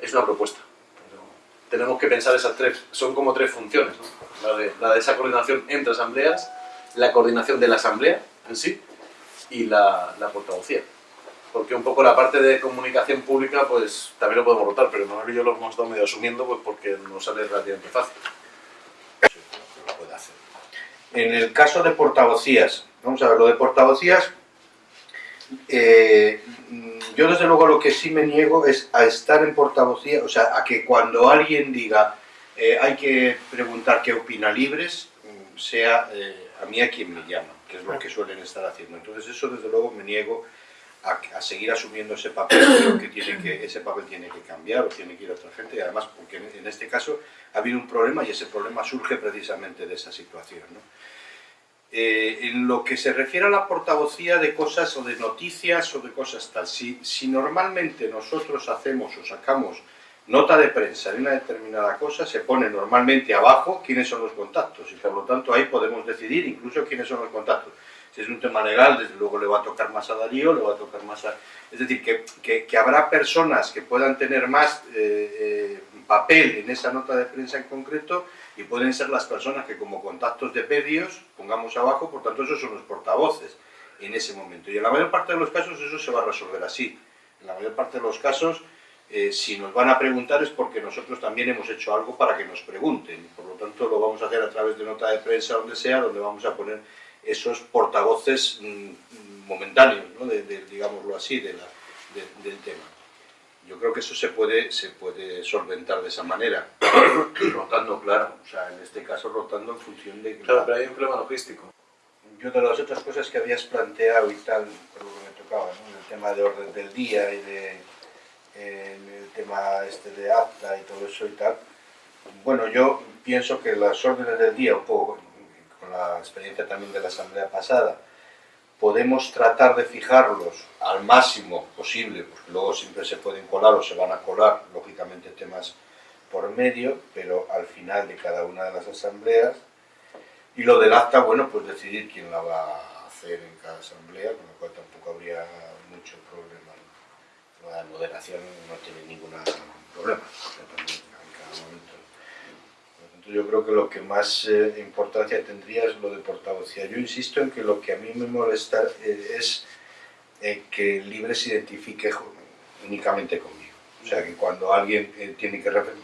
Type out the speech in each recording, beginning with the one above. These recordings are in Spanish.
es una propuesta. Tenemos que pensar esas tres, son como tres funciones, ¿no? la, de, la de esa coordinación entre asambleas, la coordinación de la asamblea en sí y la, la portavocía. Porque un poco la parte de comunicación pública, pues también lo podemos rotar, pero y yo lo hemos estado medio asumiendo pues porque nos sale relativamente fácil. En el caso de portavocías, vamos a ver, lo de portavocías, eh, yo desde luego lo que sí me niego es a estar en portavocía, o sea, a que cuando alguien diga eh, hay que preguntar qué opina Libres, mm, sea eh, a mí a quien me llama, que es lo que suelen estar haciendo. Entonces eso desde luego me niego a, seguir asumiendo ese papel, creo que, tiene que ese papel tiene que cambiar o tiene que ir a otra gente, y además porque en, en este caso ha habido un problema y ese problema surge precisamente de esa situación. ¿no? Eh, en lo que se refiere a la portavocía de cosas o de noticias o de cosas tal, si, si normalmente nosotros hacemos o sacamos nota de prensa de una determinada cosa, se pone normalmente abajo quiénes son los contactos y por lo tanto ahí podemos decidir incluso quiénes son los contactos. Si es un tema legal, desde luego le va a tocar más a Darío, le va a tocar más a... Es decir, que, habrá personas que puedan tener más eh, eh, papel en esa nota de prensa en concreto y pueden ser las personas que como contactos de pedios pongamos abajo, por tanto esos son los portavoces en ese momento. Y en la mayor parte de los casos eso se va a resolver así. En la mayor parte de los casos, eh, si nos van a preguntar es porque nosotros también hemos hecho algo para que nos pregunten. Por lo tanto lo vamos a hacer a través de nota de prensa, donde sea, donde vamos a poner esos portavoces mmm, momentáneos, ¿no? de, digámoslo así, del tema. Yo creo que eso se puede, se puede solventar de esa manera, rotando, claro, o sea, en este caso rotando en función de... Claro, pero hay un problema logístico. Yo de las otras cosas que habías planteado y tal, por lo que me tocaba, ¿no? el tema de orden del día y de eh, el tema este de acta y todo eso y tal, bueno, yo pienso que las órdenes del día, un poco con la experiencia también de la asamblea pasada, podemos tratar de fijarlos al máximo posible, porque luego siempre se pueden colar o se van a colar, lógicamente, temas por medio, pero al final de cada una de las asambleas. Y lo del acta, bueno, pues decidir quién la va a hacer en cada asamblea, con lo cual tampoco habría mucho problema. La moderación no tiene ningún problema, yo creo que lo que más eh, importancia tendría es lo de portavocía. Yo insisto en que lo que a mí me molesta eh, es eh, que Libre se identifique únicamente conmigo. O sea, que cuando alguien eh, tiene que referir...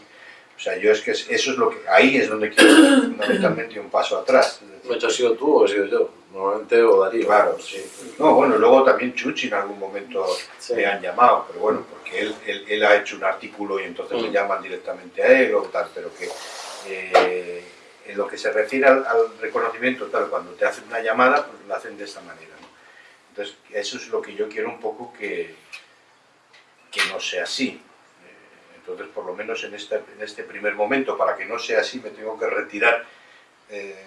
O sea, yo es que eso es lo que... Ahí es donde quiero fundamentalmente un paso atrás. ¿No has sido tú o he sido yo? Normalmente o Darío. Claro, sí. No, bueno, luego también Chuchi en algún momento sí. me han llamado, pero bueno, porque él, él, él, ha hecho un artículo y entonces mm. me llaman directamente a él o tal, pero que eh, en lo que se refiere al, al, reconocimiento, tal, cuando te hacen una llamada, pues lo hacen de esta manera. ¿no? Entonces, eso es lo que yo quiero un poco que, que no sea así. Eh, entonces, por lo menos en este, en este primer momento, para que no sea así, me tengo que retirar eh,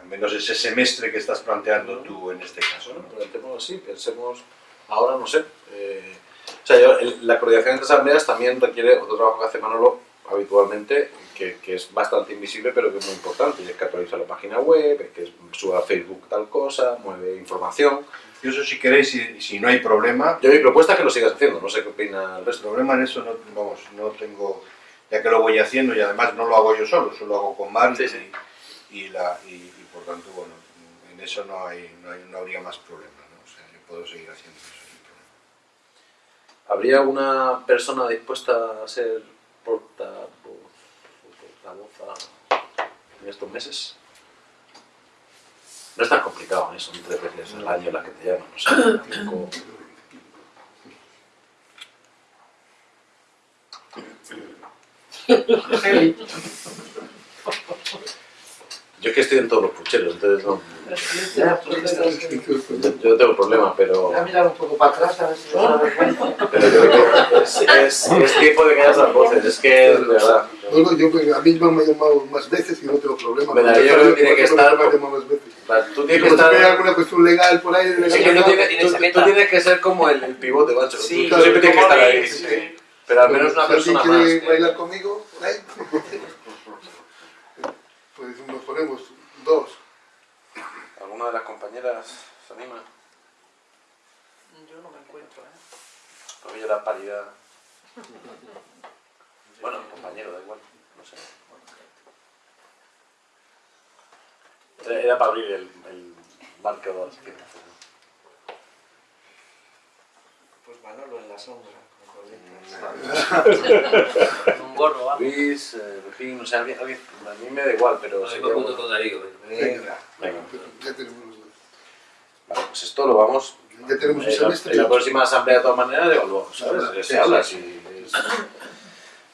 al menos ese semestre que estás planteando tú en este caso. Bueno, planteémoslo así, pensemos, ahora no sé. Eh, o sea, yo, el, la coordinación entre asambleas también requiere otro trabajo que hace Manolo habitualmente, que, que, es bastante invisible pero que es muy importante, y es que actualiza la página web, es que suba a Facebook tal cosa, mueve información. Y eso si queréis, si, si no hay problema... Yo mi propuesta es que lo sigas haciendo, no sé qué opina el resto. El problema en eso, no, vamos, no tengo... Ya que lo voy haciendo y además no lo hago yo solo, solo lo hago con Mar sí, sí. Y, la, y, y, por tanto, bueno, en eso no, hay, no, hay, no habría más problema, ¿no? O sea, yo puedo seguir haciendo eso sin problema. ¿Habría una persona dispuesta a ser portavoz, portavoz en estos meses. No es tan complicado, ¿eh? son tres veces al año las que te llaman, o sea, cinco... Yo es que estoy en todos los pucheros, entonces no... Yo no tengo problema, pero... Voy a mirar un poco para atrás a ver si no da cuenta. Pero yo creo que es, es, es tiempo de que hayas las voces, es que, de verdad... No, no, yo, a mí me han llamado más veces y no tengo problema. Pero yo creo que tiene que estar... Más veces. Tú tienes que estar... alguna cuestión legal por ahí... Sí, que tú, tienes, tú, tú, tienes que ser como el, el pivote, macho. Sí, tú, siempre tienes que estar ahí. Sí. Sí. Pero al menos una persona alguien más. quiere bailar conmigo, ahí. Pues nos ponemos dos. ¿Alguna de las compañeras se anima? Yo no me encuentro, ¿eh? Porque yo la paridad. Bueno, compañero, da igual, no sé. Era- Era para abrir el, el marco. Pues Manolo en la sombra. Un gorro, ¿vale? Luis, eh, Pepín, no sé, alguien, alguien- a mí me da igual, pero No, me junto con Darío. venga. Venga. Venga. Ya tenemos los dos. Vale, pues esto lo vamos. Ya tenemos un en la, semestre. en la próxima asamblea, de todas maneras, evaluamos, ¿sabes? Sí, Se sí, habla sí. si es-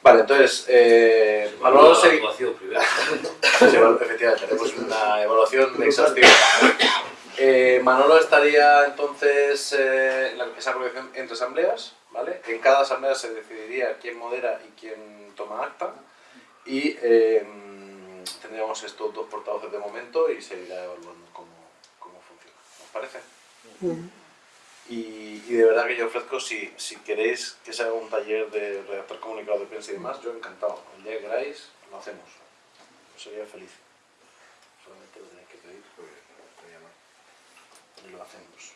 Vale, entonces, eh, actuación primero. Efectivamente, haremos una evaluación exhaustiva. Eh, Manolo estaría entonces eh, en la- entre asambleas, ¿vale? En cada asamblea se decidiría quién modera y quién toma acta y eh, tendríamos estos dos portavoces de momento y se irá evaluando cómo, cómo funciona. ¿Os parece? Y, y de verdad que yo ofrezco, si, si queréis que se haga un taller de redactar comunicados de prensa y demás, yo encantado. El día que queráis, lo hacemos. Sería feliz. Solamente lo tenéis que pedir lo hacemos.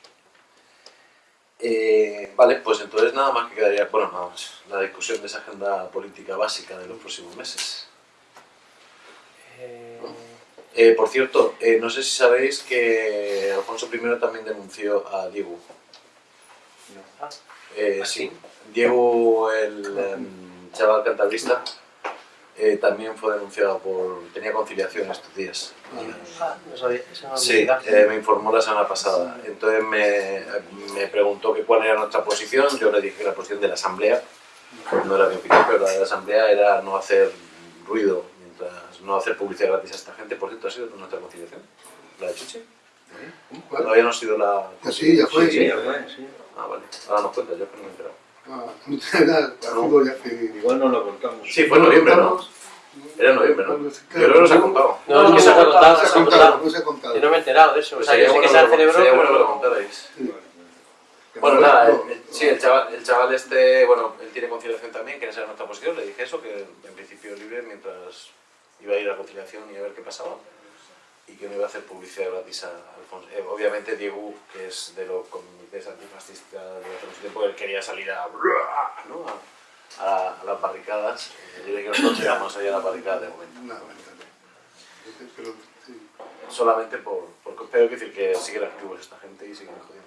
Eh, vale, pues entonces nada más que quedaría, bueno, nada más, la discusión de esa agenda política básica de los próximos meses. Eh, por cierto, eh, no sé si sabéis que Alfonso I también denunció a Diego. Eh, ¿Ah, sí. sí? Diego, el em, chaval cantabrista, eh, también fue denunciado por... tenía conciliación estos días. Ah, no sabía. Eso no Sí, eh, me informó la semana pasada. Entonces me, me preguntó que cuál era nuestra posición. Yo le dije que la posición de la Asamblea, no era mi opinión, pero la de la Asamblea era no hacer ruido, mientras no hacer publicidad gratis a esta gente. Por cierto, ¿ha sido nuestra conciliación? ¿La de Chuchi? ¿Cuál? Todavía no ha sido la... Ah, sí, ya fue. Sí, ya fue, sí. Ah, vale. Ahora nos cuenta, yo que no me he enterado. Ah, fútbol que- Igual no lo contamos. Sí, fue en noviembre, ¿no? Era en noviembre, ¿no? Yo creo que nos ha contado. No, no, no se ha contado, No se ha ha contado, contado. no se ha contado. Yo no me he enterado de eso. O sea, yo sé que se bueno celebró, sería bueno que lo contarais. Bueno, No, nada, el- sí, el chaval, el chaval este, bueno, él tiene conciliación también, quiere saber nuestra posición, le dije eso, que en principio libre mientras iba a ir a conciliación y a ver qué pasaba, y que no iba a hacer publicidad gratis a Alfonso. Eh, obviamente Diego, que es de los comités antifascistas de hace mucho tiempo, él quería salir a, ¿no? a, a- a las barricadas, yo dije que nosotros íbamos ahí a las barricadas de momento. No. Pero, sí. Solamente por, por pero decir que siguen activos esta gente y siguen jodiendo.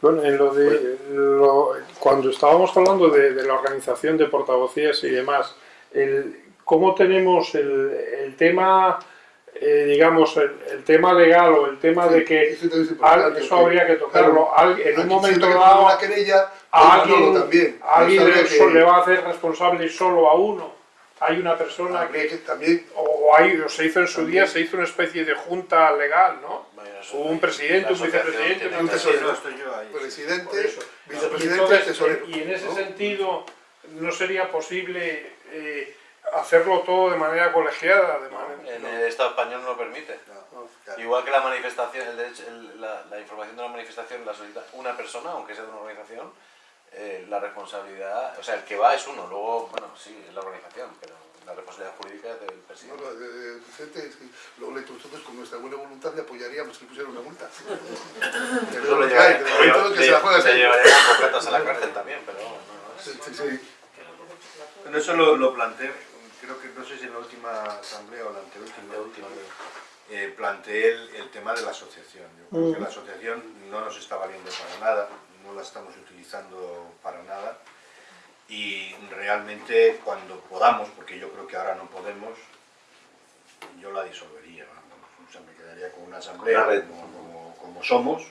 Bueno, en lo de lo- cuando estábamos hablando de, de la organización de portavocías y demás, el, ¿cómo tenemos el, el tema, eh, digamos, el, el tema legal o el tema de que Eso también es al- eso habría que tocarlo? claro, Al- en un momento dado, una querella, a alguien, también. a alguien No le, que- le va a hacer responsable solo a uno. Hay una persona que, que también o, hay, o se hizo en su día, se hizo una especie de junta legal, ¿no? Hubo un presidente, un vicepresidente, un tesorero. estoy yo ahí. presidente, vicepresidente tesorero. y en ese ¿no? sentido, ¿no sería posible eh, hacerlo todo de manera colegiada? De manera, En el Estado español no lo permite. No, claro. Igual que la manifestación, el derecho- el- la, la información de la manifestación la solicita una persona, aunque sea de una organización, eh, la responsabilidad, o sea, el que va es uno, luego, bueno, sí, es la organización, pero la responsabilidad jurídica es del No, presidente. no, eh, el presidente, es que luego le- nosotros con nuestra buena voluntad le apoyaríamos que pusiera una multa. Pero Eso lo lo que hay, llevaría- de momento que se la juega se así. llevaría con bocatas a la cárcel también, pero no, no, Sí, es- sí, sí. Bueno, eso lo, lo planteé, creo que no sé si en la última asamblea o la anteúltima, la última. eh, planteé el, el tema de la asociación. Yo creo que la asociación no nos está valiendo para nada, no la estamos utilizando para nada. Y realmente cuando podamos, porque yo creo que ahora no podemos, yo la disolvería, o sea, me quedaría con una asamblea como- como somos,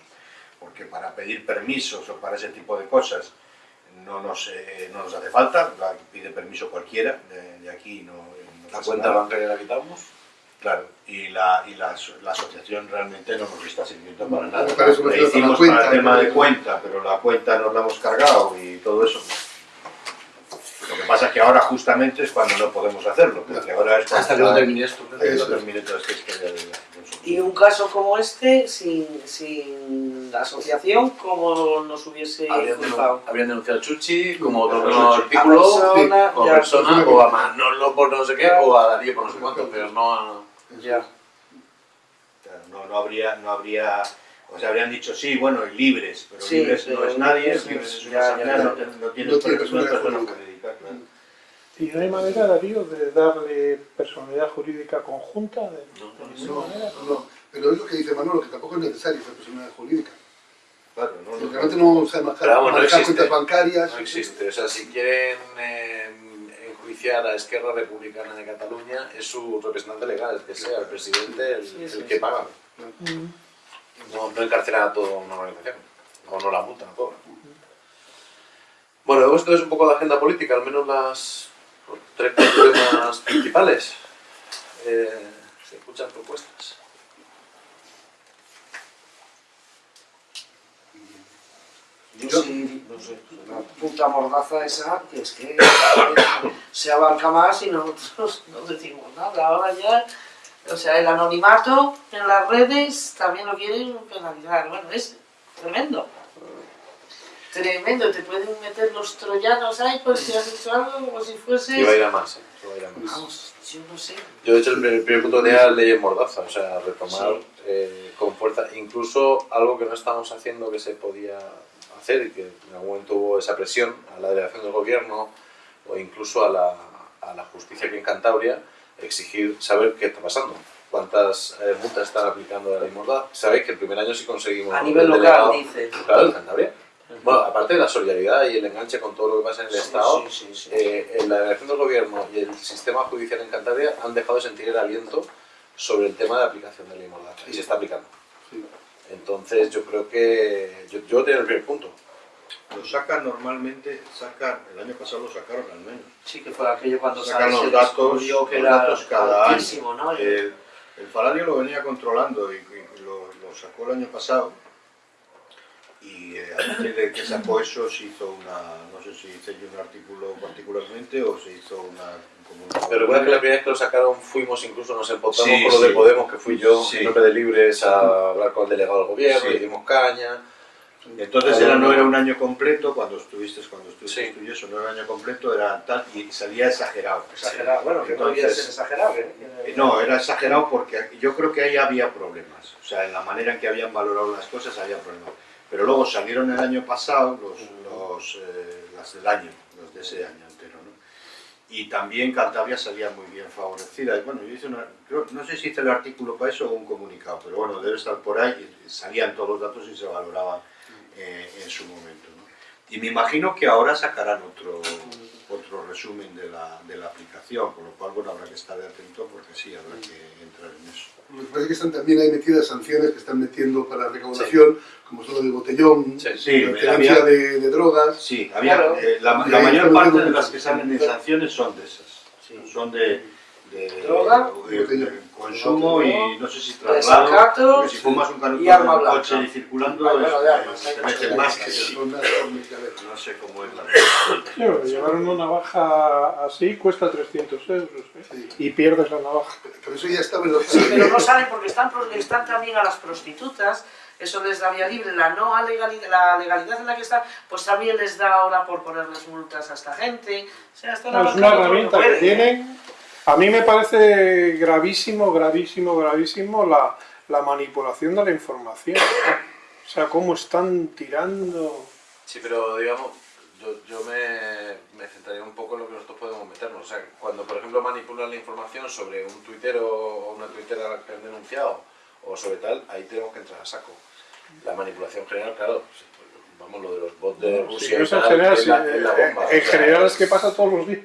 porque para pedir permisos o para ese tipo de cosas no nos, eh, no nos hace falta, la pide permiso cualquiera de, de aquí no, no La cuenta nada. bancaria la quitamos. Claro, y la, y la, la asociación realmente no nos está sirviendo para nada. Le hicimos cuenta, para el tema ¿no? de cuenta, pero la cuenta nos la hemos cargado y todo eso. Lo que pasa es que ahora justamente es cuando no podemos hacerlo, porque ahora es Hasta que no termine la Y un caso como este, sin, sin la asociación, ¿cómo nos hubiese Habrían, habrían denunciado a Chuchi como Como otro artículo, A persona, o ya, persona, pues, o a Manolo por no sé qué, o a Darío por no sé cuánto, pero no a... Ya. No, no habría, no habría, pues habrían dicho sí, bueno, y libres, pero Sí, libres no es nadie, libres libres es- es ya, una ya, asamblea, ya. no, tiene- no tiene No tiene persona, personalidad persona jurídica. jurídica, claro. ¿Y no hay manera, Darío, de darle personalidad jurídica conjunta? De, de ninguna No, manera? no, pero es lo que dice Manolo, que tampoco es necesario esa personalidad jurídica. Claro, no, Porque no, realmente no no existe. cuentas bancarias. No existe. O sea, si quieren eh, enjuiciar a Esquerra Republicana de Cataluña, es su representante legal, el que sea, el presidente, el, Sí, sí, el sí. que paga. Mm. No, no a toda una organización. O no la multan, no cobran. Bueno, esto es un poco de agenda política, al menos las tres problemas principales. Eh, se escuchan propuestas. Yo sí, no sé, la puta mordaza esa, que es que se abarca más y nosotros no decimos nada. Ahora ya, o sea, el anonimato en las redes también lo quieren penalizar. Bueno, es tremendo. Tremendo, te pueden meter los troyanos ahí por si has hecho algo como si Y va a fuese... ir a más, ¿eh? A ir a más. Vamos, yo no sé. Yo, de hecho, el primer, el primer punto tenía leyes mordaza, o sea, retomar Sí. eh, con fuerza, incluso algo que no estábamos haciendo que se podía hacer y que en algún momento hubo esa presión a la delegación del gobierno o incluso a la, a la justicia aquí en Cantabria, exigir saber qué está pasando, cuántas eh, multas están aplicando de la ley mordaza. Sabéis que el primer año sí conseguimos A el nivel local, delegado- dice. Claro, en Cantabria. Bueno, aparte de la solidaridad y el enganche con todo lo que pasa en el Sí, Estado, sí, sí, sí. eh, en la delegación del gobierno y el sistema judicial en Cantabria han dejado de sentir el aliento sobre el tema de aplicación de la ley Mordaza y se está aplicando. Sí. Entonces yo creo que yo, yo tengo el primer punto. Lo sacan normalmente, sacan, el año pasado lo sacaron al menos. Sí, que fue aquello cuando Sacan los datos, que los era datos cada altísimo, año. ¿no? El, el Faladio lo venía controlando y, y lo, lo sacó el año pasado. Y eh, a partir de que sacó eso se hizo una, no sé si hice yo un artículo particularmente o se hizo una... Como una Pero recuerda que la primera vez que lo sacaron fuimos incluso nos empotamos Sí, con lo de sí. Podemos, que fui yo Sí. en nombre de Libres a hablar con el delegado del gobierno, Sí. le dimos caña. Entonces era, no era un año completo, cuando estuviste, cuando estuviste Sí. tú y eso, no era un año completo, era tal, y salía exagerado. Exagerado, bueno, que no Entonces, ser exagerado. ¿eh? Eh, No, era exagerado porque yo creo que ahí había problemas. O sea, en la manera en que habían valorado las cosas había problemas. Pero luego salieron el año pasado los, los, eh, las del año, los de ese año entero, ¿no? Y también Cantabria salía muy bien favorecida. Y bueno, yo hice una, creo- no sé si hice el artículo para eso o un comunicado, pero bueno, debe estar por ahí. Salían todos los datos y se valoraban eh, en su momento, ¿no? Y me imagino que ahora sacarán otro, otro resumen de la, de la aplicación, con lo cual, bueno, habrá que estar atento porque sí, habrá que entrar en eso. Me parece que están también hay metidas sanciones que están metiendo para recaudación, como son lo del botellón, Sí. Sí, la había- de, de drogas. Sí, había, Claro. eh, la, la mayor parte de las que salen en sanciones son de esas. Sí. Son de, de- Droga, de-. Consumo y no sé si traslado. Desacato Porque si fumas un canuto y arma en blanca. coche y circulando, es- bueno, de armas, te hay meten más que. No sé cómo es la Claro, llevar una navaja así cuesta 300 euros ¿eh? Sí. y pierdes la navaja. Pero eso ya estaba en los... Sí, pero no salen porque están, están también a las prostitutas, eso les da vía libre, la no legalidad, la legalidad en la que están, pues también les da ahora por ponerles multas a esta gente. O sea, están No, es una herramienta que tienen. A mí me parece gravísimo, gravísimo, gravísimo la, la manipulación de la información. O sea, cómo están tirando... Sí, pero digamos, yo, yo me, me centraría un poco en lo que nosotros podemos meternos. O sea, cuando por ejemplo manipulan la información sobre un tuitero o una tuitera que han denunciado o sobre tal, ahí tenemos que entrar a saco. La manipulación general, claro, vamos, lo de los bots de Sí, Rusia no y es en tal, general, sí, la, eh, bomba. en general es que pasa todos los días.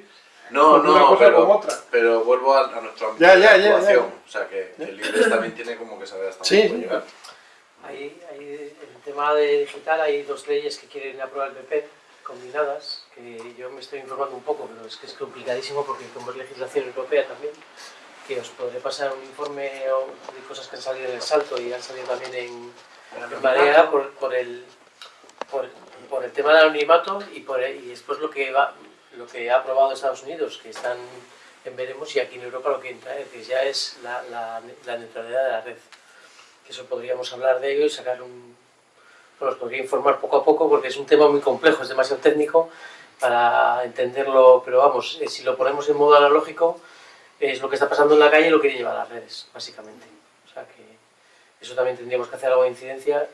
No, una no, cosa pero, como otra. pero vuelvo a, a nuestro ámbito Ya, de ya, ya, actuación. ya. O sea, que, que el Libres también tiene como que saber hasta Sí, dónde puede llegar. Hay, hay, en el tema de digital hay dos leyes que quieren aprobar el PP combinadas, que yo me estoy informando un poco, pero es que es complicadísimo porque como es legislación europea también, que os podré pasar un informe o de cosas que han salido en el salto y han salido también en, en Marea por, por el, por, por el tema del anonimato y, por, y después lo que, va, lo que ha aprobado Estados Unidos, que están en veremos, y aquí en Europa lo que entra, eh, que ya es la, la, la neutralidad de la red. Que eso podríamos hablar de ello y sacar un... Bueno, os podría informar poco a poco porque es un tema muy complejo, es demasiado técnico para entenderlo, pero vamos, eh, si lo ponemos en modo analógico, es lo que está pasando en la calle y lo quiere llevar a las redes, básicamente. O sea que eso también tendríamos que hacer algo de incidencia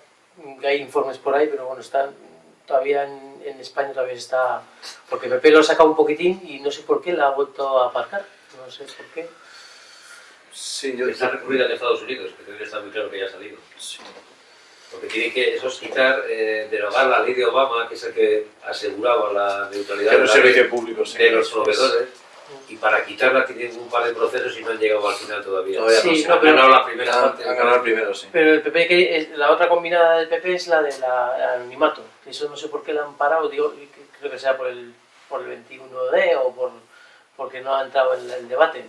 que hay informes por ahí, pero bueno, están todavía en, en España todavía está... Porque PP lo ha sacado un poquitín y no sé por qué la ha vuelto a aparcar. No sé por qué. Sí, yo... Está recurrida en Estados Unidos, que que está muy claro que ya ha salido. Porque tiene que, eso es quitar, eh, derogar la ley de Obama, que es el que aseguraba la neutralidad Que de, los la públicos, sí. de los proveedores. Y para quitarla tienen un par de procesos y no han llegado al final todavía. Todavía Sí, no, han pero- ganado la primera parte. han ganado el primero, sí. Pero el PP, que es- la otra combinada del PP es la del anonimato. Eso no sé por qué la han parado, digo, creo que sea por el, por el 21D o por, porque no ha entrado en el debate.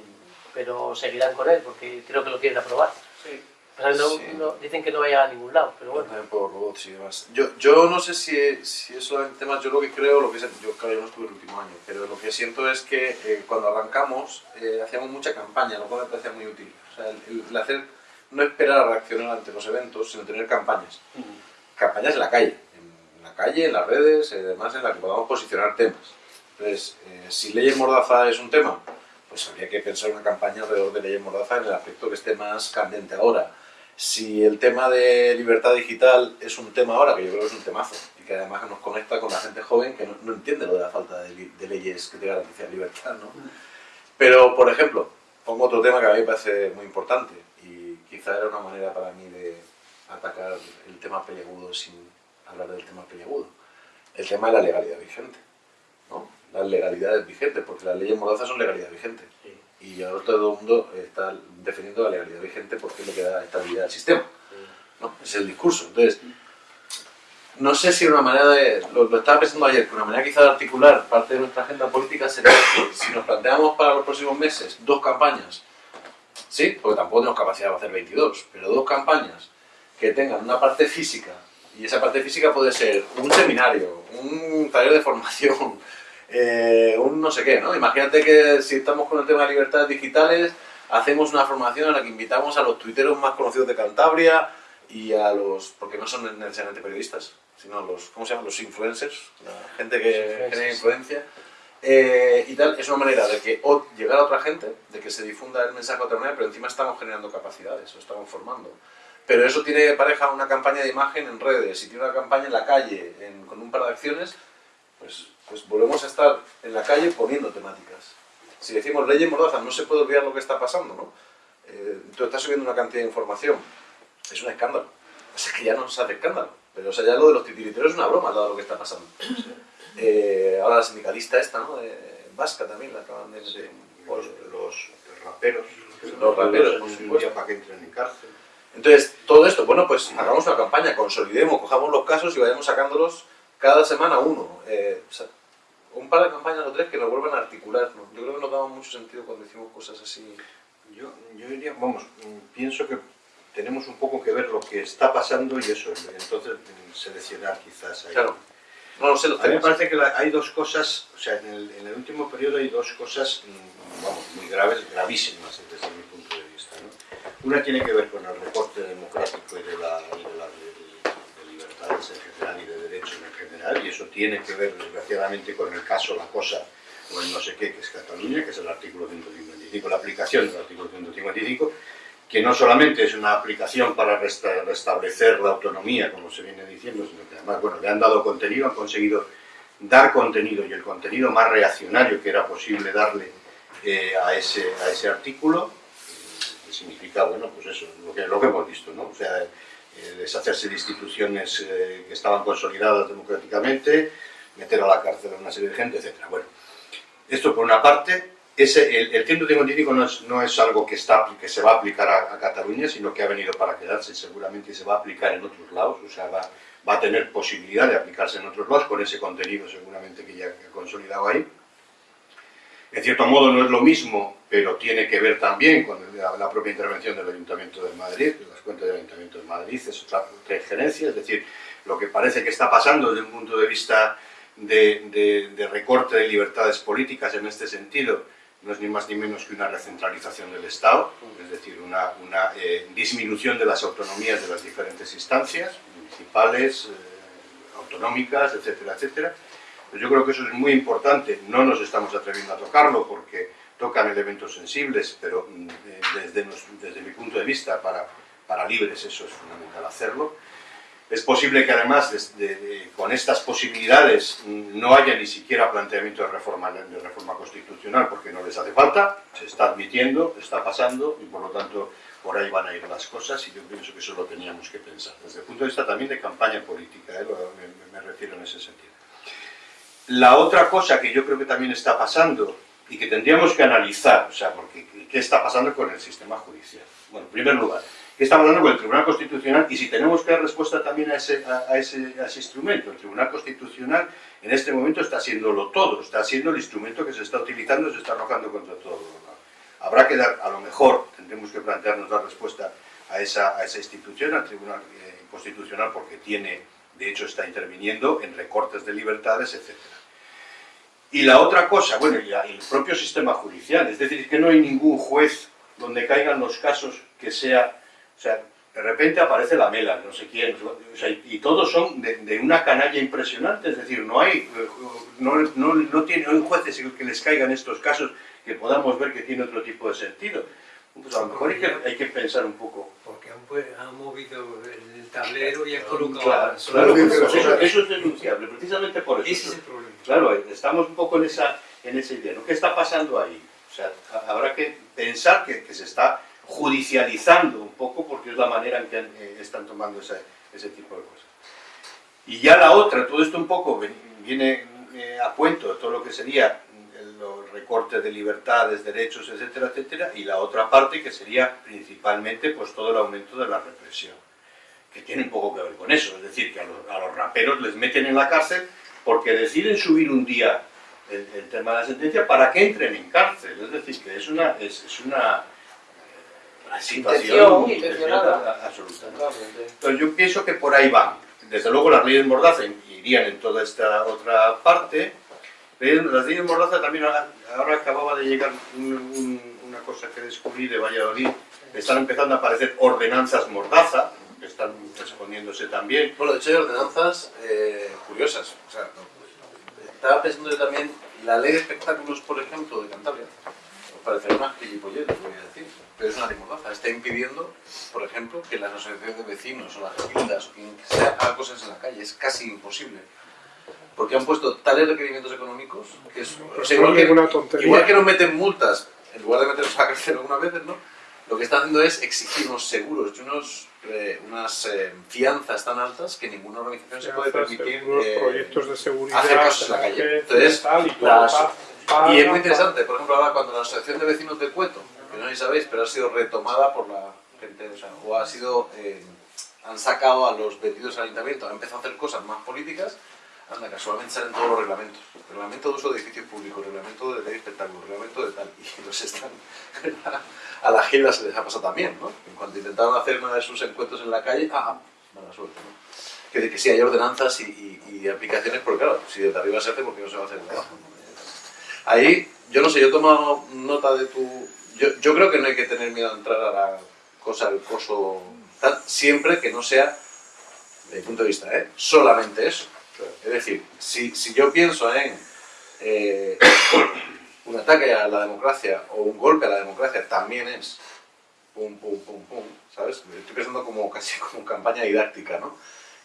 Pero seguirán con él porque creo que lo quieren aprobar. O sea, no- Sí. no- dicen que no vaya a ningún lado, pero bueno. Por robots y demás. Yo, yo no sé si, si es solamente temas, yo lo que creo, lo que sé- yo claro, yo no estuve el último año, pero lo que siento es que eh, cuando arrancamos eh, hacíamos mucha campaña, lo cual me parecía muy útil. O sea, el, el hacer, no esperar a reaccionar ante los eventos, sino tener campañas. Campañas en la calle, calle, en las redes, y demás, en las que podamos posicionar temas. Entonces, eh, si leyes mordaza es un tema, pues habría que pensar una campaña alrededor de leyes mordaza en el aspecto que esté más candente ahora. Si el tema de libertad digital es un tema ahora, que yo creo que es un temazo, y que además nos conecta con la gente joven que no, no entiende lo de la falta de, de leyes que te garanticen libertad, ¿no? Pero, por ejemplo, pongo otro tema que a mí me parece muy importante, y quizá era una manera para mí de atacar el tema peliagudo sin hablar del tema peliagudo. El tema de la legalidad vigente, ¿no? Las legalidades vigentes, porque las leyes mordazas son legalidad vigente. Y ahora todo el mundo está defendiendo la legalidad vigente porque es lo que da estabilidad al sistema. ¿no? Ese es el discurso. Entonces, no sé si una manera de. Lo, lo estaba pensando ayer, que una manera quizá de articular parte de nuestra agenda política sería que si nos planteamos para los próximos meses dos campañas, sí, porque tampoco tenemos capacidad de hacer 22, pero dos campañas que tengan una parte física, y esa parte física puede ser un seminario, un taller de formación, eh, un no sé qué, ¿no? Imagínate que si estamos con el tema de libertades digitales, hacemos una formación en la que invitamos a los tuiteros más conocidos de Cantabria y a los, porque no son necesariamente periodistas, sino los, ¿cómo se llaman? Los influencers, la gente que genera influencia. Eh, y tal, es una manera de que o llegar a otra gente, de que se difunda el mensaje de otra manera, pero encima estamos generando capacidades, o estamos formando. Pero eso tiene pareja una campaña de imagen en redes, y tiene una campaña en la calle, en- con un par de acciones, pues, pues volvemos a estar en la calle poniendo temáticas. Si decimos leyes mordazas, no se puede olvidar lo que está pasando, ¿no? Eh, tú estás subiendo una cantidad de información, es un escándalo. Es que ya no se hace escándalo. Pero o sea, ya lo de los titiriteros es una broma, dado lo que está pasando. Eh, ahora la sindicalista esta, ¿no? De Vasca también la acaban de... de- Los, los raperos. Los raperos, por supuesto. para que entren en cárcel. Entonces, todo esto, bueno, pues hagamos una campaña, consolidemos, cojamos los casos y vayamos sacándolos cada semana uno. Eh, o sea, un par de campañas o tres que nos vuelvan a articular. ¿no? Yo creo que nos daba mucho sentido cuando hicimos cosas así. Yo, yo diría, vamos, mm, pienso que tenemos un poco que ver lo que está pasando y eso, entonces mm, seleccionar quizás ahí. Claro. No lo sé, los A mí me parece que la- hay dos cosas, o sea, en el, en el último periodo hay dos cosas, mm, vamos, muy graves, gravísimas desde mi punto de vista. ¿no? Una tiene que ver con el recorte democrático y de, la, y de, la- de- de libertades en general y de derechos y eso tiene que ver, desgraciadamente, con el caso, la cosa, o el no sé qué, que es Cataluña, que es el artículo 155, la aplicación del artículo 155, que no solamente es una aplicación para resta- restablecer la autonomía, como se viene diciendo, sino que además, bueno, le han dado contenido, han conseguido dar contenido y el contenido más reaccionario que era posible darle eh, a, ese, a ese artículo, eh, que significa, bueno, pues eso, lo que, lo que hemos visto, ¿no? O sea, eh, deshacerse de instituciones eh, que estaban consolidadas democráticamente, meter a la cárcel a una serie de gente, etc. Bueno, esto por una parte, ese, el, el 155 no es, no es algo que, está, que se va a aplicar a, a Cataluña, sino que ha venido para quedarse seguramente se va a aplicar en otros lados, o sea, va, va a tener posibilidad de aplicarse en otros lados con ese contenido seguramente que ya ha consolidado ahí. En cierto modo no es lo mismo, pero tiene que ver también con la, propia intervención del Ayuntamiento de Madrid, las cuentas del Ayuntamiento de Madrid, es otra, otra injerencia, es decir, lo que parece que está pasando desde un punto de vista de, recorte de libertades políticas en este sentido no es ni más ni menos que una recentralización del Estado, es decir, una, una, eh, disminución de las autonomías de las diferentes instancias, municipales, eh, autonómicas, etcétera, etcétera. Pues yo creo que eso es muy importante, no nos estamos atreviendo a tocarlo porque tocan elementos sensibles, pero mm, eh, desde, mi punto de vista, para, para libres eso es fundamental hacerlo. Es posible que además de- con estas posibilidades mm, no haya ni siquiera planteamiento de reforma, de reforma constitucional porque no les hace falta, se está admitiendo, está pasando y por lo tanto por ahí van a ir las cosas y yo pienso que eso lo teníamos que pensar. Desde el punto de vista también de campaña política, ¿eh? Me refiero en ese sentido. La otra cosa que yo creo que también está pasando y que tendríamos que analizar, o sea, porque ¿qué está pasando con el sistema judicial? Bueno, en primer lugar, ¿qué está pasando con el Tribunal Constitucional? Y si tenemos que dar respuesta también a ese, a, ese, a instrumento. El Tribunal Constitucional en este momento está haciéndolo todo, está siendo el instrumento que se está utilizando se está arrojando contra todo. Habrá que dar, a lo mejor, tendremos que plantearnos dar respuesta a esa, a esa institución, al Tribunal eh, Constitucional, porque tiene, de hecho está interviniendo en recortes de libertades, etcétera. Y la otra cosa, bueno, y el propio sistema judicial, es decir, que no hay ningún juez donde caigan los casos que sea, o sea, de repente aparece la mela, no sé quién, o sea, y, todos son de, de una canalla impresionante, es decir, no hay, no, no, no tiene, no hay jueces que les caigan estos casos que podamos ver que tiene otro tipo de sentido. Pues a lo mejor hay que, hay que pensar un poco. Porque han, pues, han movido el tablero y han colocado... Claro, claro, eso, eso es denunciable, precisamente por eso. Ese es el problema. Claro, estamos un poco en esa, en idea. ¿no? ¿Qué está pasando ahí? O sea, ha- habrá que pensar que, se está judicializando un poco porque es la manera en que eh, están tomando ese, tipo de cosas. Y ya la otra, todo esto un poco viene eh, a cuento de todo lo que sería los recortes de libertades, derechos, etcétera, etcétera, y la otra parte que sería principalmente pues todo el aumento de la represión, que tiene un poco que ver con eso, es decir, que a los raperos les meten en la cárcel porque deciden subir un día el, el tema de la sentencia para que entren en cárcel, es decir, que es una, es, es una eh, situación intencionada. absoluta. Entonces yo pienso que por ahí van. Desde luego las leyes Mordaza irían en toda esta otra parte. Las leyes Mordaza también, ahora ahora acababa de llegar un- un- una cosa que descubrí de Valladolid, están empezando a aparecer ordenanzas Mordaza, están exponiéndose también. Bueno, de hecho hay ordenanzas eh, curiosas. O sea, no, estaba pensando yo también, la ley de espectáculos, por ejemplo, de Cantabria, parecerá una gilipollez, voy a decir, pero es una ley mordaza. Está impidiendo, por ejemplo, que las asociaciones de vecinos o las gildas o quien sea haga cosas en la calle. Es casi imposible. Porque han puesto tales requerimientos económicos que es... o sea, igual, que, igual que nos meten multas, en lugar de meternos a la cárcel algunas veces, ¿no? Lo que está haciendo es exigir unos seguros y unos, eh, unas eh, fianzas tan altas que ninguna organización se puede permitir unos eh, proyectos de seguridad, hacer casos en la calle. Entonces, y todo las- pa- pa- y es muy interesante, por ejemplo, ahora cuando la Asociación de Vecinos de Cueto, que no sé si sabéis, pero ha sido retomada por la gente, o sea, o ha sido, eh, han sacado a los vendidos al ayuntamiento, han empezado a hacer cosas más políticas, anda, casualmente salen todos los reglamentos. Reglamento de uso de edificios públicos, reglamento de ley de espectáculos, reglamento de tal, y los están... a la Gilda se les ha pasado también, ¿no? En cuanto intentaron hacer uno de sus encuentros en la calle, ah, mala suerte, ¿no? Que, de que sí hay ordenanzas y, y- aplicaciones, porque claro, si desde arriba se hace, ¿por qué no se va a hacer desde abajo? Ahí, yo no sé, yo he tomado nota de tu... Yo, yo creo que no hay que tener miedo a entrar a la cosa, el coso, tal, siempre que no sea, desde mi punto de vista, ¿eh? solamente eso. Es decir, si, yo pienso en eh, un ataque a la democracia o un golpe a la democracia, también es pum, pum, pum, pum, ¿sabes? Estoy pensando como casi como campaña didáctica, ¿no?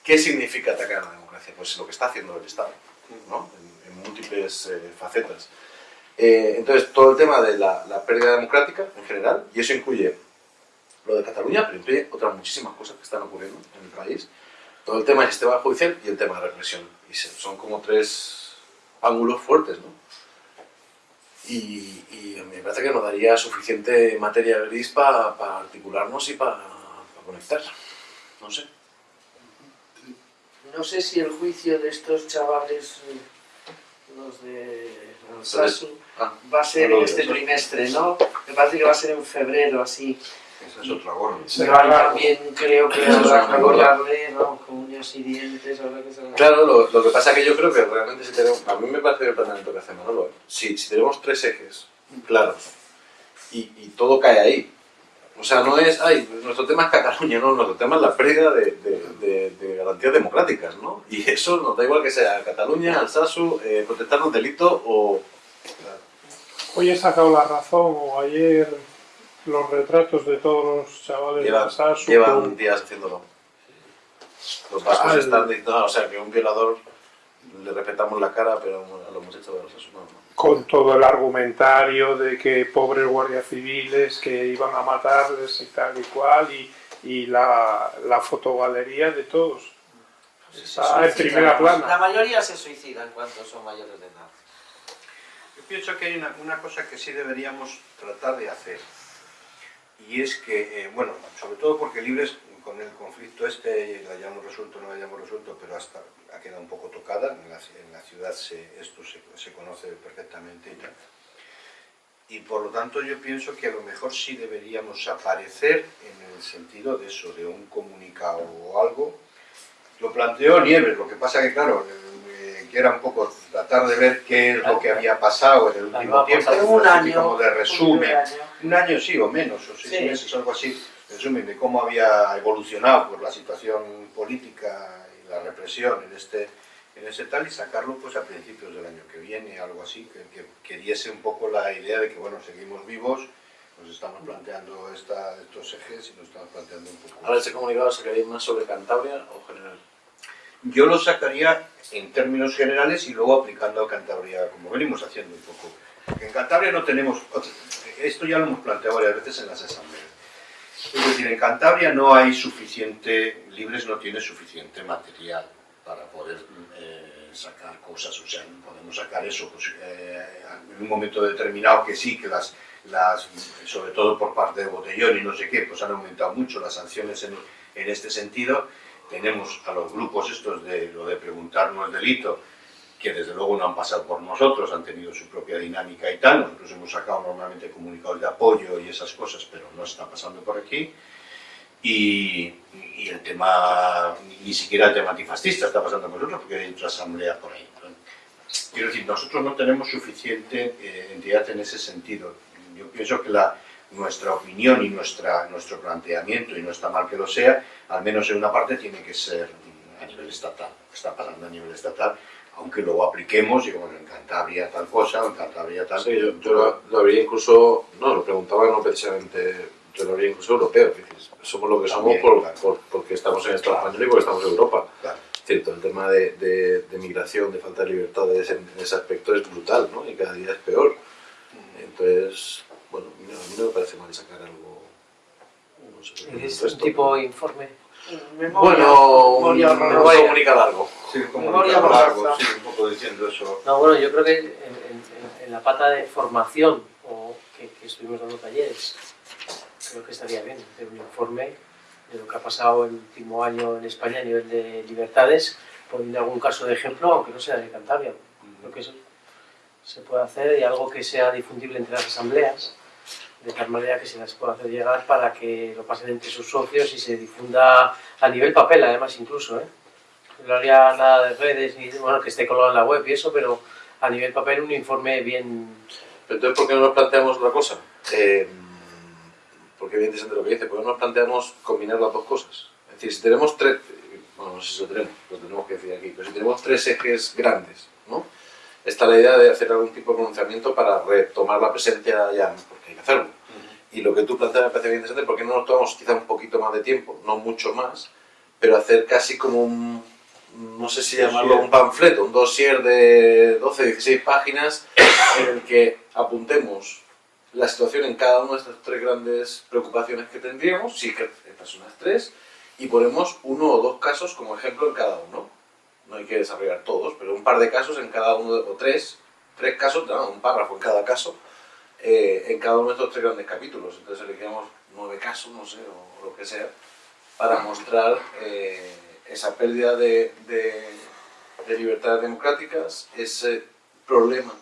¿Qué significa atacar a la democracia? Pues lo que está haciendo el Estado, ¿no? En, en múltiples eh, facetas. Eh, entonces, todo el tema de la, la pérdida democrática en general, y eso incluye lo de Cataluña, pero incluye otras muchísimas cosas que están ocurriendo en el país. Todo el tema del sistema judicial y el tema de represión. Y son como tres ángulos fuertes, ¿no? Y, me parece que nos daría suficiente materia gris para articularnos y para conectar. No sé. No sé si el juicio de estos chavales, eh, los de Alsasu, Ah, va a ser no este trimestre, ¿no? Me parece que va a ser en febrero, así. Esa es otra gorra. Pero ahí también creo que habrá una que gorda. hablarle, ¿no? Con uñas y dientes, habrá que saber. Claro, lo, lo que pasa es que yo creo que realmente si tenemos, a mí me parece el planteamiento que hace Manolo, si, si tenemos tres ejes claros y, y todo cae ahí, o sea, no es, ay, nuestro tema es Cataluña, no, nuestro tema es la pérdida de, de, de- de garantías democráticas, ¿no? Y eso nos da igual que sea Cataluña, Alsasu, eh, protestar un delito o... Hoy he sacado la razón, o ayer, los retratos de todos los chavales de Llevan, Alsasu llevan con- días haciéndolo. Los vascos Al- están diciendo, "Ah, o sea, que un violador le respetamos la cara, pero a los muchachos de los no, no. con todo el argumentario de que pobres guardias civiles que iban a matarles y tal y cual, y, y la, la fotogalería de todos. Está en primera La plana. mayoría se suicida en cuanto son mayores de edad. Yo pienso que hay una, una cosa que sí deberíamos tratar de hacer. Y es que, eh, bueno, sobre todo porque Libres, con el conflicto este, la hayamos resuelto o no la hayamos resuelto, pero hasta ha quedado un poco tocada. En la, en la ciudad se- esto se, se conoce perfectamente y tal. Y por lo tanto yo pienso que a lo mejor sí deberíamos aparecer en el sentido de eso, de un comunicado o algo. Lo planteó Nieves, lo que pasa que claro, eh, que era un poco tratar de ver qué es lo que había pasado en el último tiempo, un año, como de resumen, un año. Un año sí o menos, o seis Sí. meses, algo así, resumen de cómo había evolucionado por la situación política y la represión en este, en este tal y sacarlo pues a principios del año que viene, algo así, que, que, que diese un poco la idea de que bueno, seguimos vivos, nos estamos planteando esta, estos ejes y nos estamos planteando un poco... Ahora ese comunicado sacaría más sobre Cantabria o general. Yo lo sacaría en términos generales y luego aplicando a Cantabria, como venimos haciendo un poco. Porque en Cantabria no tenemos, esto ya lo hemos planteado varias veces en las asambleas. Es decir, en Cantabria no hay suficiente, Libres no tiene suficiente material para poder eh, sacar cosas, o sea, podemos sacar eso pues, eh, en un momento determinado que sí, que las, las, sobre todo por parte de Botellón y no sé qué, pues han aumentado mucho las sanciones en, en este sentido. Tenemos a los grupos estos de lo de preguntarnos delito, que desde luego no han pasado por nosotros, han tenido su propia dinámica y tal. Nosotros hemos sacado normalmente comunicados de apoyo y esas cosas, pero no está pasando por aquí. Y, y el tema, ni siquiera el tema antifascista está pasando con nosotros, porque hay otra asamblea por ahí. Quiero decir, nosotros no tenemos suficiente eh, entidad en ese sentido. Yo pienso que la, nuestra opinión y nuestra, nuestro planteamiento, y no está mal que lo sea, al menos en una parte tiene que ser a nivel estatal, está pasando a nivel estatal, aunque luego apliquemos, digamos, en Cantabria tal cosa, en Cantabria tal... Sí, yo, yo lo, lo habría incluso, no, lo preguntaba no precisamente, yo lo habría incluso europeo, somos lo que somos por, claro. por- porque estamos en Estado Claro. español y porque estamos en Europa. Claro. Cierto, el tema de, de, de migración, de falta de libertades en, en ese aspecto es brutal, ¿no? Y cada día es peor. Entonces, bueno, no, a mí no me parece mal sacar algo... No sé, por Es un tipo pero- informe. Memoria, Bueno, un, memoria un horrorosa. comunicado largo. Sí, Memoria un largo, sí, un poco diciendo eso. No, bueno, yo creo que en, en- en la pata de formación, o que, que estuvimos dando talleres, creo que estaría bien hacer un informe de lo que ha pasado el último año en España a nivel de libertades, poniendo algún caso de ejemplo, aunque no sea de Cantabria. Creo que eso se puede hacer y algo que sea difundible entre las asambleas, de tal manera que se las pueda hacer llegar para que lo pasen entre sus socios y se difunda a nivel papel, además, incluso. ¿eh? No haría nada de redes, ni bueno, que esté colgado en la web y eso, pero a nivel papel un informe bien... Pero entonces, ¿por qué no nos planteamos otra cosa? Eh, porque es interesante lo que dice, ¿por qué no nos planteamos combinar las dos cosas? Es decir, si tenemos tres, bueno, no sé si lo tenemos, lo tenemos que decir aquí, pero si tenemos tres ejes grandes, ¿no? Está la idea de hacer algún tipo de pronunciamiento para retomar la presencia ya, hay que hacerlo. Y lo que tú planteas me parece bien interesante, porque no nos tomamos quizá un poquito más de tiempo, no mucho más, pero hacer casi como un, no sé si llamarlo un panfleto, un dossier de 12, 16 páginas en el que apuntemos la situación en cada una de estas tres grandes preocupaciones que tendríamos, sí que estas son las tres, y ponemos uno o dos casos como ejemplo en cada uno. No hay que desarrollar todos, pero un par de casos en cada uno, o tres, tres casos, no, un párrafo en cada caso, eh, en cada uno de estos tres grandes capítulos. Entonces elegimos nueve casos, no sé, o lo que sea, para mostrar eh, esa pérdida de- de libertades democráticas, ese problema